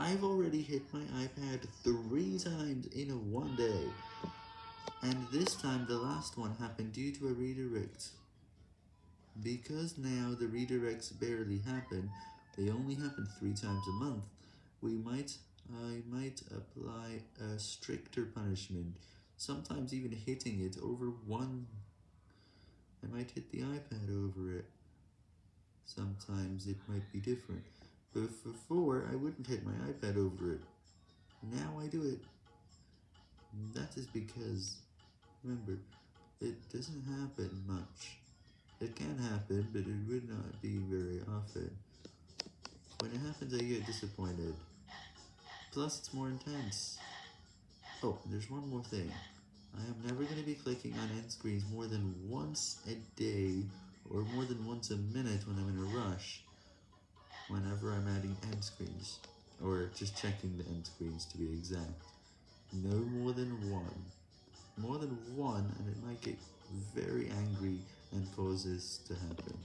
I've already hit my iPad three times in one day, and this time the last one happened due to a redirect. Because now the redirects barely happen, they only happen three times a month, we might, I might apply a stricter punishment, sometimes even hitting it over one, I might hit the iPad over it, sometimes it might be different, but before I wouldn't hit my iPad over it, now I do it, that is because, remember, it doesn't happen much. It can happen, but it would not be very often. When it happens, I get disappointed. Plus, it's more intense. Oh, there's one more thing. I am never going to be clicking on end screens more than once a day, or more than once a minute when I'm in a rush, whenever I'm adding end screens, or just checking the end screens to be exact. No more than one. More than one, and it might get very angry and cause this to happen.